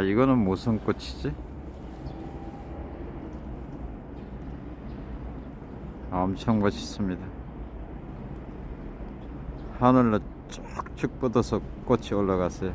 이거는 무슨 꽃이지? 아, 엄청 멋있습니다 하늘로 쭉쭉 뻗어서 꽃이 올라갔어요